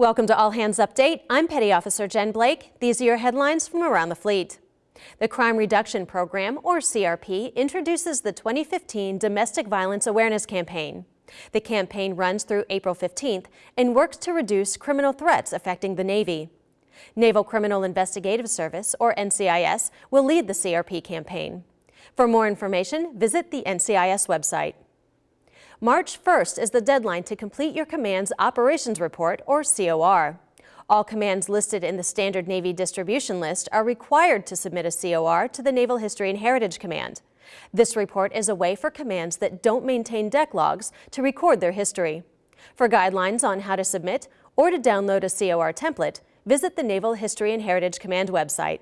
Welcome to All Hands Update. I'm Petty Officer Jen Blake. These are your headlines from around the fleet. The Crime Reduction Program, or CRP, introduces the 2015 Domestic Violence Awareness Campaign. The campaign runs through April 15th and works to reduce criminal threats affecting the Navy. Naval Criminal Investigative Service, or NCIS, will lead the CRP campaign. For more information, visit the NCIS website. March 1st is the deadline to complete your command's Operations Report, or COR. All commands listed in the Standard Navy Distribution List are required to submit a COR to the Naval History and Heritage Command. This report is a way for commands that don't maintain deck logs to record their history. For guidelines on how to submit or to download a COR template, visit the Naval History and Heritage Command website.